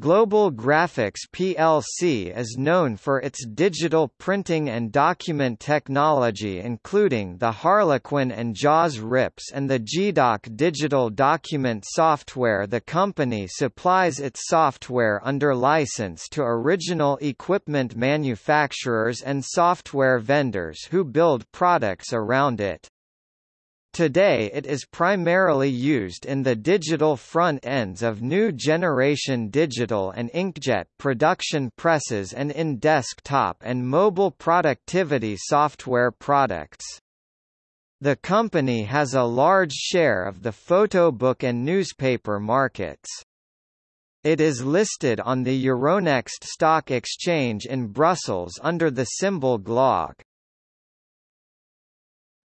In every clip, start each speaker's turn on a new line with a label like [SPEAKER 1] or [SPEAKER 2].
[SPEAKER 1] Global Graphics plc is known for its digital printing and document technology including the Harlequin and JAWS RIPs and the GDoc digital document software The company supplies its software under license to original equipment manufacturers and software vendors who build products around it. Today it is primarily used in the digital front ends of new generation digital and inkjet production presses and in desktop and mobile productivity software products. The company has a large share of the photo book and newspaper markets. It is listed on the Euronext stock exchange in Brussels under the symbol GLOG.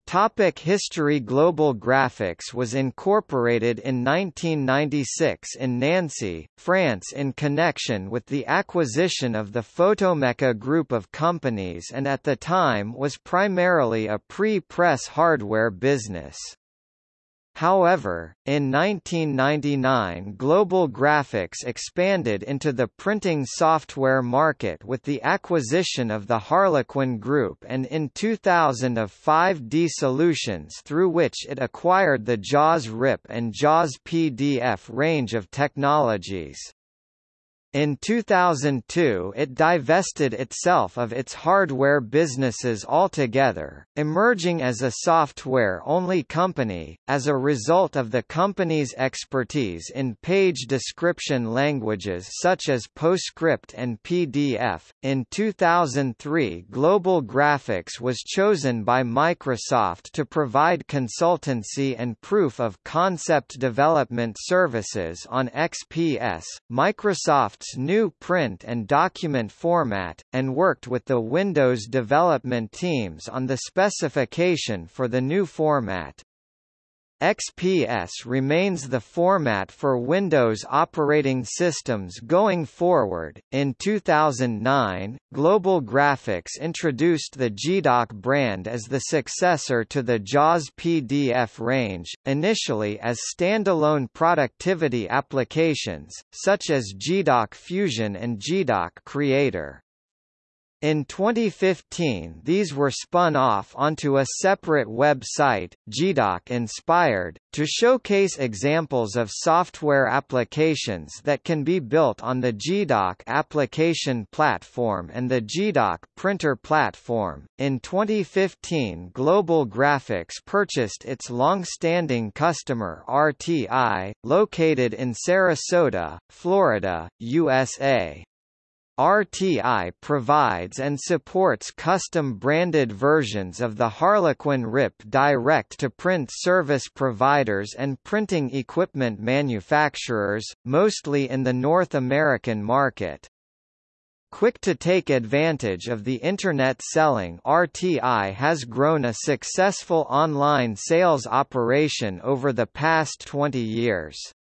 [SPEAKER 1] Topic History Global Graphics was incorporated in 1996 in Nancy, France in connection with the acquisition of the Photomeca group of companies and at the time was primarily a pre-press hardware business. However, in 1999 Global Graphics expanded into the printing software market with the acquisition of the Harlequin Group and in 2000 of 5D Solutions through which it acquired the JAWS RIP and JAWS PDF range of technologies. In 2002 it divested itself of its hardware businesses altogether, emerging as a software-only company, as a result of the company's expertise in page description languages such as PostScript and PDF. In 2003 Global Graphics was chosen by Microsoft to provide consultancy and proof of concept development services on XPS. Microsoft Microsoft's new print and document format, and worked with the Windows development teams on the specification for the new format. XPS remains the format for Windows operating systems going forward. In 2009, Global Graphics introduced the GDoc brand as the successor to the JAWS PDF range, initially as standalone productivity applications, such as GDoc Fusion and GDoc Creator. In 2015 these were spun off onto a separate website, GDoc Inspired, to showcase examples of software applications that can be built on the GDoc application platform and the GDoc printer platform. In 2015 Global Graphics purchased its long-standing customer RTI, located in Sarasota, Florida, USA. RTI provides and supports custom-branded versions of the Harlequin RIP direct-to-print service providers and printing equipment manufacturers, mostly in the North American market. Quick to take advantage of the Internet selling RTI has grown a successful online sales operation over the past 20 years.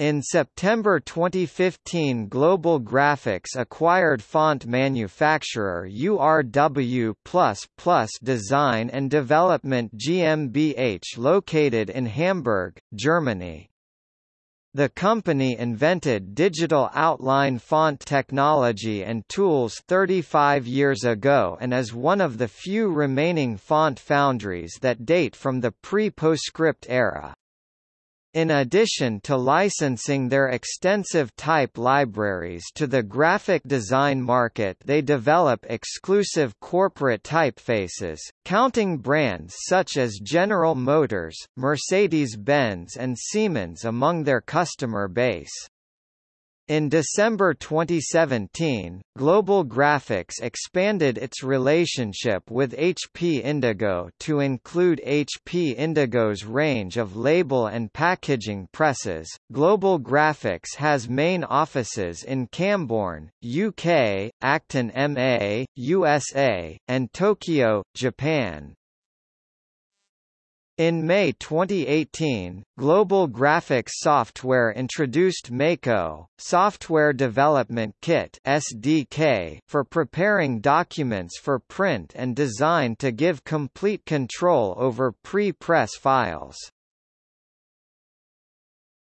[SPEAKER 1] In September 2015 Global Graphics acquired font manufacturer URW++ Design and Development GmbH located in Hamburg, Germany. The company invented digital outline font technology and tools 35 years ago and is one of the few remaining font foundries that date from the pre-PostScript era. In addition to licensing their extensive type libraries to the graphic design market they develop exclusive corporate typefaces, counting brands such as General Motors, Mercedes-Benz and Siemens among their customer base. In December 2017, Global Graphics expanded its relationship with HP Indigo to include HP Indigo's range of label and packaging presses. Global Graphics has main offices in Cambourne, UK, Acton MA, USA, and Tokyo, Japan. In May 2018, Global Graphics Software introduced Mako, Software Development Kit (SDK) for preparing documents for print and design to give complete control over pre-press files.